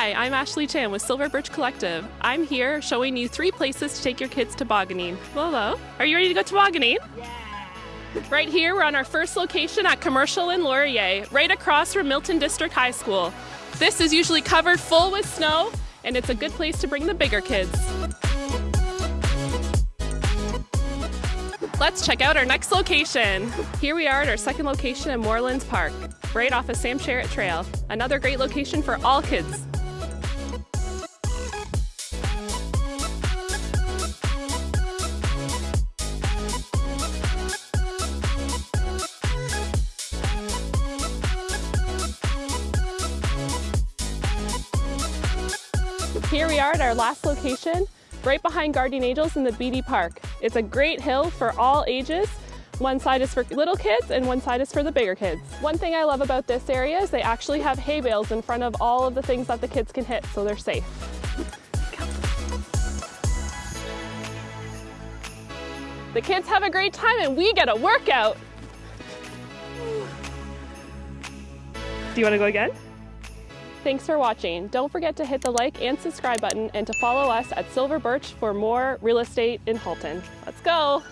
Hi, I'm Ashley Chan with Silver Birch Collective. I'm here showing you three places to take your kids tobogganing. Hello. Are you ready to go tobogganing? Yeah. Right here, we're on our first location at Commercial and Laurier, right across from Milton District High School. This is usually covered full with snow, and it's a good place to bring the bigger kids. Let's check out our next location. Here we are at our second location in Moorlands Park, right off of Sam Sherratt Trail. Another great location for all kids. Here we are at our last location, right behind Guardian Angels in the Beatty Park. It's a great hill for all ages. One side is for little kids and one side is for the bigger kids. One thing I love about this area is they actually have hay bales in front of all of the things that the kids can hit, so they're safe. The kids have a great time and we get a workout. Do you want to go again? Thanks for watching. Don't forget to hit the like and subscribe button and to follow us at Silver Birch for more real estate in Halton. Let's go!